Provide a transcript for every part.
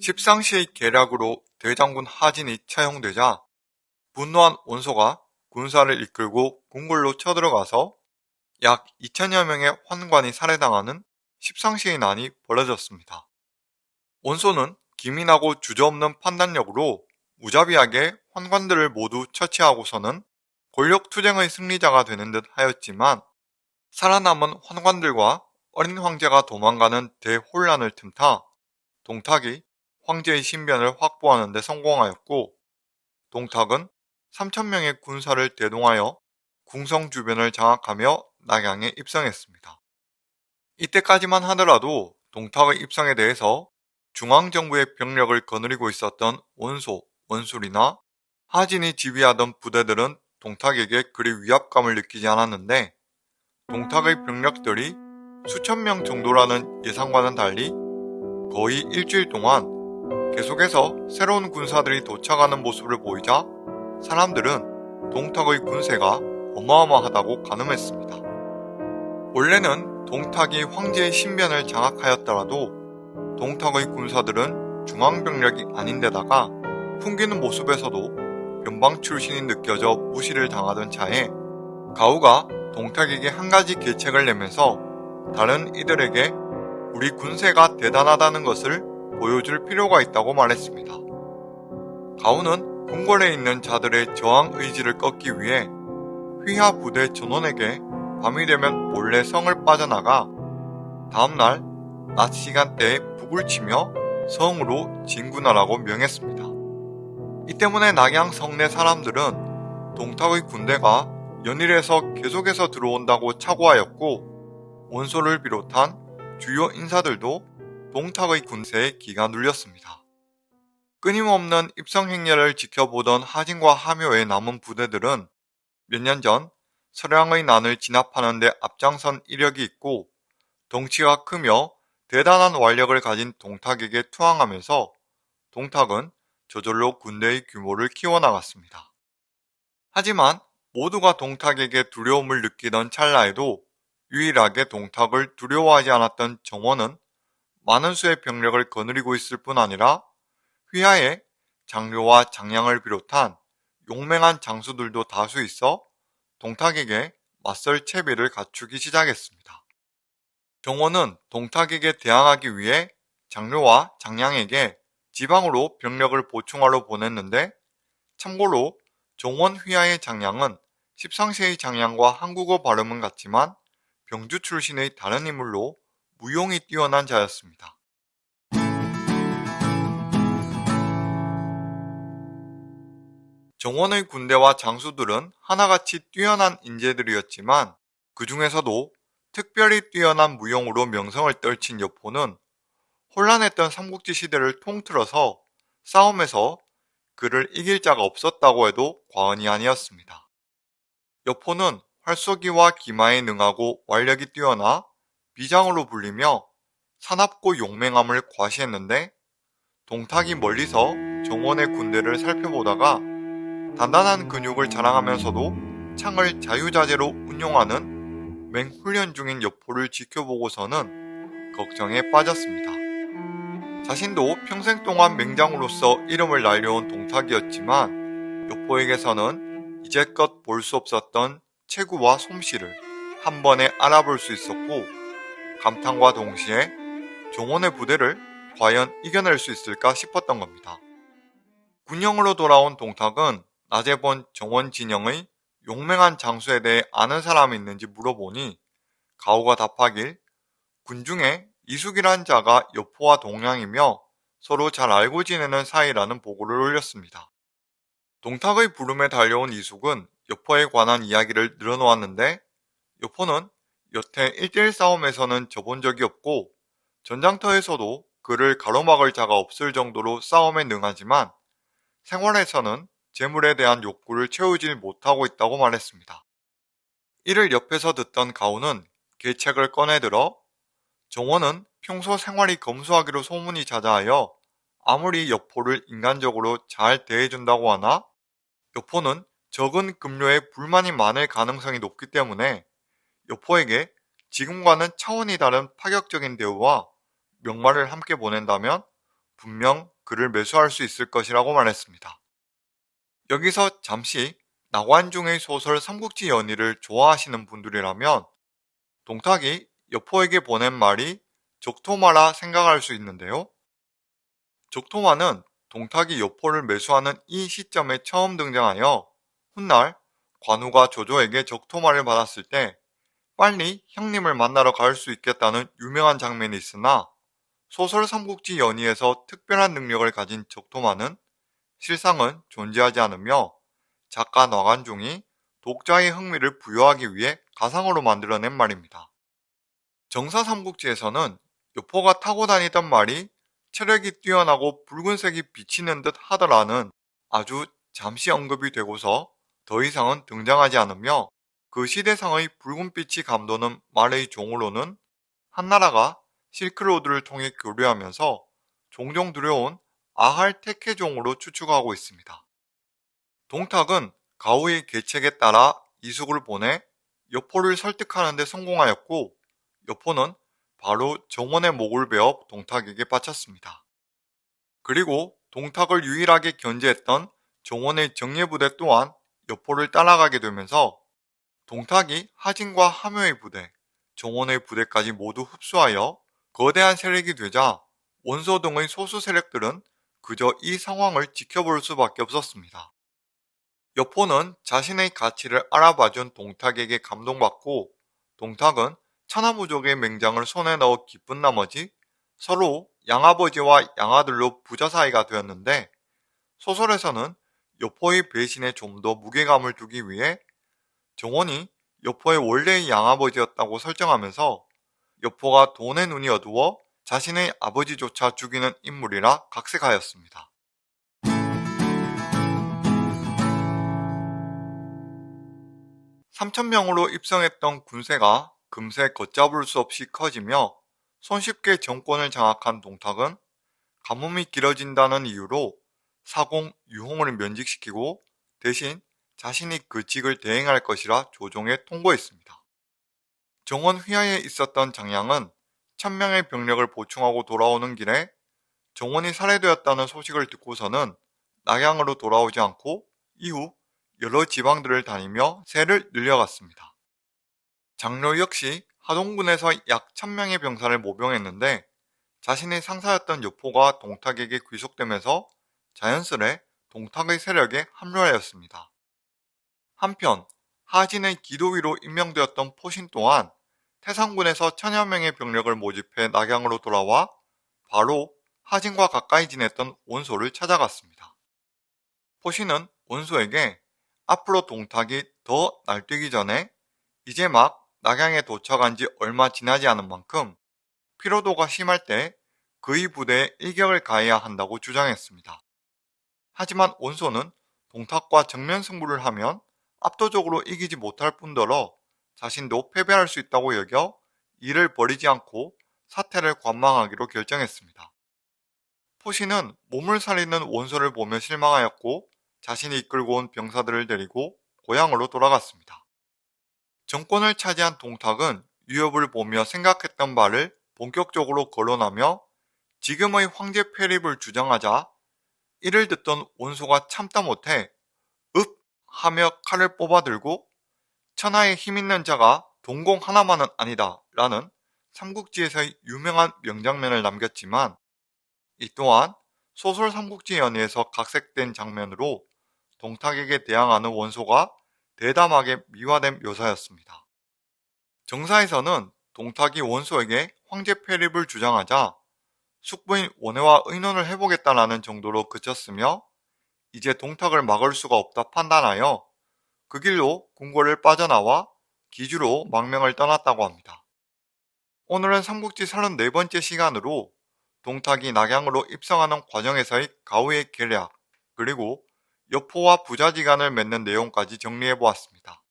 십상시의 계략으로 대장군 하진이 처형되자 분노한 원소가 군사를 이끌고 궁궐로 쳐들어가서 약 2천여 명의 환관이 살해당하는 십상시의 난이 벌어졌습니다. 원소는 기민하고 주저없는 판단력으로 무자비하게 환관들을 모두 처치하고서는 권력투쟁의 승리자가 되는 듯 하였지만 살아남은 환관들과 어린 황제가 도망가는 대혼란을 틈타 동탁이 황제의 신변을 확보하는 데 성공하였고 동탁은 3천명의 군사를 대동하여 궁성 주변을 장악하며 낙양에 입성했습니다. 이때까지만 하더라도 동탁의 입성에 대해서 중앙정부의 병력을 거느리고 있었던 원소, 원술이나 하진이 지휘하던 부대들은 동탁에게 그리 위압감을 느끼지 않았는데 동탁의 병력들이 수천 명 정도라는 예상과는 달리 거의 일주일 동안 계속해서 새로운 군사들이 도착하는 모습을 보이자 사람들은 동탁의 군세가 어마어마하다고 가늠했습니다. 원래는 동탁이 황제의 신변을 장악하였더라도 동탁의 군사들은 중앙병력이 아닌데다가 풍기는 모습에서도 변방 출신이 느껴져 무시를 당하던 차에 가우가 동탁에게 한 가지 계책을 내면서 다른 이들에게 우리 군세가 대단하다는 것을 보여줄 필요가 있다고 말했습니다. 가우는 궁궐에 있는 자들의 저항 의지를 꺾기 위해 휘하 부대 전원에게 밤이 되면 몰래 성을 빠져나가 다음날 낮 시간대에 북을 치며 성으로 진군하라고 명했습니다. 이 때문에 낙양 성내 사람들은 동탁의 군대가 연일에서 계속해서 들어온다고 착오하였고 원소를 비롯한 주요 인사들도 동탁의 군세에 기가 눌렸습니다. 끊임없는 입성 행렬을 지켜보던 하진과 하묘의 남은 부대들은 몇 년 전 서량의 난을 진압하는 데 앞장선 이력이 있고 덩치가 크며 대단한 완력을 가진 동탁에게 투항하면서 동탁은 저절로 군대의 규모를 키워나갔습니다. 하지만 모두가 동탁에게 두려움을 느끼던 찰나에도 유일하게 동탁을 두려워하지 않았던 정원은 많은 수의 병력을 거느리고 있을 뿐 아니라 휘하에 장료와 장량을 비롯한 용맹한 장수들도 다수 있어 동탁에게 맞설 채비를 갖추기 시작했습니다. 정원은 동탁에게 대항하기 위해 장료와 장량에게 지방으로 병력을 보충하러 보냈는데 참고로 정원 휘하의 장량은 십상시의 장량과 한국어 발음은 같지만 병주 출신의 다른 인물로 무용이 뛰어난 자였습니다. 정원의 군대와 장수들은 하나같이 뛰어난 인재들이었지만 그 중에서도 특별히 뛰어난 무용으로 명성을 떨친 여포는 혼란했던 삼국지 시대를 통틀어서 싸움에서 그를 이길 자가 없었다고 해도 과언이 아니었습니다. 여포는 활쏘기와 기마에 능하고 완력이 뛰어나 비장으로 불리며 사납고 용맹함을 과시했는데 동탁이 멀리서 정원의 군대를 살펴보다가 단단한 근육을 자랑하면서도 창을 자유자재로 운용하는 맹훈련 중인 여포를 지켜보고서는 걱정에 빠졌습니다. 자신도 평생 동안 맹장으로서 이름을 날려온 동탁이었지만 여포에게서는 이제껏 볼 수 없었던 체구와 솜씨를 한 번에 알아볼 수 있었고 감탄과 동시에 종원의 부대를 과연 이겨낼 수 있을까 싶었던 겁니다. 군영으로 돌아온 동탁은 낮에 본 정원 진영의 용맹한 장수에 대해 아는 사람이 있는지 물어보니 가오가 답하길 군중에 이숙이란 자가 여포와 동양이며 서로 잘 알고 지내는 사이라는 보고를 올렸습니다. 동탁의 부름에 달려온 이숙은 여포에 관한 이야기를 늘어놓았는데 여포는 여태 1대1 싸움에서는 져본 적이 없고 전장터에서도 그를 가로막을 자가 없을 정도로 싸움에 능하지만 생활에서는 재물에 대한 욕구를 채우지 못하고 있다고 말했습니다. 이를 옆에서 듣던 가오는 계책을 꺼내들어 정원은 평소 생활이 검소하기로 소문이 자자하여 아무리 여포를 인간적으로 잘 대해준다고 하나 여포는 적은 급료에 불만이 많을 가능성이 높기 때문에 여포에게 지금과는 차원이 다른 파격적인 대우와 명말을 함께 보낸다면 분명 그를 매수할 수 있을 것이라고 말했습니다. 여기서 잠시 나관중의 소설 삼국지 연의를 좋아하시는 분들이라면 동탁이 여포에게 보낸 말이 적토마라 생각할 수 있는데요. 적토마는 동탁이 여포를 매수하는 이 시점에 처음 등장하여 훗날 관우가 조조에게 적토마를 받았을 때 빨리 형님을 만나러 갈 수 있겠다는 유명한 장면이 있으나 소설 삼국지 연의에서 특별한 능력을 가진 적토마는 실상은 존재하지 않으며 작가 나관중이 독자의 흥미를 부여하기 위해 가상으로 만들어낸 말입니다. 정사 삼국지에서는 여포가 타고 다니던 말이 체력이 뛰어나고 붉은색이 비치는 듯 하더라는 아주 잠시 언급이 되고서 더 이상은 등장하지 않으며 그 시대상의 붉은빛이 감도는 말의 종으로는 한나라가 실크로드를 통해 교류하면서 종종 들여온 아할 테케종으로 추측하고 있습니다. 동탁은 가우의 계책에 따라 이숙을 보내 여포를 설득하는 데 성공하였고 여포는 바로 정원의 목을 베어 동탁에게 바쳤습니다. 그리고 동탁을 유일하게 견제했던 정원의 정예부대 또한 여포를 따라가게 되면서 동탁이 하진과 함효의 부대, 정원의 부대까지 모두 흡수하여 거대한 세력이 되자 원소 등의 소수 세력들은 그저 이 상황을 지켜볼 수밖에 없었습니다. 여포는 자신의 가치를 알아봐준 동탁에게 감동받고 동탁은 천하무족의 맹장을 손에 넣어 기쁜 나머지 서로 양아버지와 양아들로 부자 사이가 되었는데 소설에서는 여포의 배신에 좀 더 무게감을 두기 위해 정원이 여포의 원래의 양아버지였다고 설정하면서 여포가 돈의 눈이 어두워 자신의 아버지조차 죽이는 인물이라 각색하였습니다. 삼천명으로 입성했던 군세가 금세 걷잡을 수 없이 커지며 손쉽게 정권을 장악한 동탁은 가뭄이 길어진다는 이유로 사공 유홍을 면직시키고 대신 자신이 그 직을 대행할 것이라 조종에 통보했습니다. 정원 휘하에 있었던 장량은 천명의 병력을 보충하고 돌아오는 길에 정원이 살해되었다는 소식을 듣고서는 낙양으로 돌아오지 않고 이후 여러 지방들을 다니며 세를 늘려갔습니다. 장로 역시 하동군에서 약 천명의 병사를 모병했는데 자신의 상사였던 여포가 동탁에게 귀속되면서 자연스레 동탁의 세력에 합류하였습니다. 한편 하진의 기도위로 임명되었던 포신 또한 태상군에서 천여 명의 병력을 모집해 낙양으로 돌아와 바로 하진과 가까이 지냈던 원소를 찾아갔습니다. 포신은 원소에게 앞으로 동탁이 더 날뛰기 전에 이제 막 낙양에 도착한 지 얼마 지나지 않은 만큼 피로도가 심할 때 그의 부대에 일격을 가해야 한다고 주장했습니다. 하지만 원소는 동탁과 정면 승부를 하면 압도적으로 이기지 못할 뿐더러 자신도 패배할 수 있다고 여겨 이를 버리지 않고 사태를 관망하기로 결정했습니다. 포시는 몸을 살리는 원소를 보며 실망하였고 자신이 이끌고 온 병사들을 데리고 고향으로 돌아갔습니다. 정권을 차지한 동탁은 위협을 보며 생각했던 바를 본격적으로 거론하며 지금의 황제 폐립을 주장하자 이를 듣던 원소가 참다 못해 읍 하며 칼을 뽑아들고 천하에 힘있는 자가 동공 하나만은 아니다 라는 삼국지에서의 유명한 명장면을 남겼지만 이 또한 소설 삼국지 연의에서 각색된 장면으로 동탁에게 대항하는 원소가 대담하게 미화된 묘사였습니다. 정사에서는 동탁이 원소에게 황제 폐립을 주장하자 숙부인 원해와 의논을 해보겠다라는 정도로 그쳤으며 이제 동탁을 막을 수가 없다 판단하여 그 길로 궁궐을 빠져나와 기주로 망명을 떠났다고 합니다. 오늘은 삼국지 34번째 시간으로 동탁이 낙양으로 입성하는 과정에서의 가우의 계략 그리고 여포와 부자지간을 맺는 내용까지 정리해보았습니다.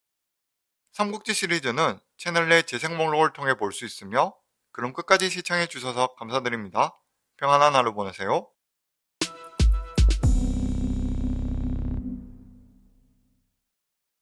삼국지 시리즈는 채널 내 재생 목록을 통해 볼 수 있으며 그럼 끝까지 시청해주셔서 감사드립니다. 평안한 하루 보내세요.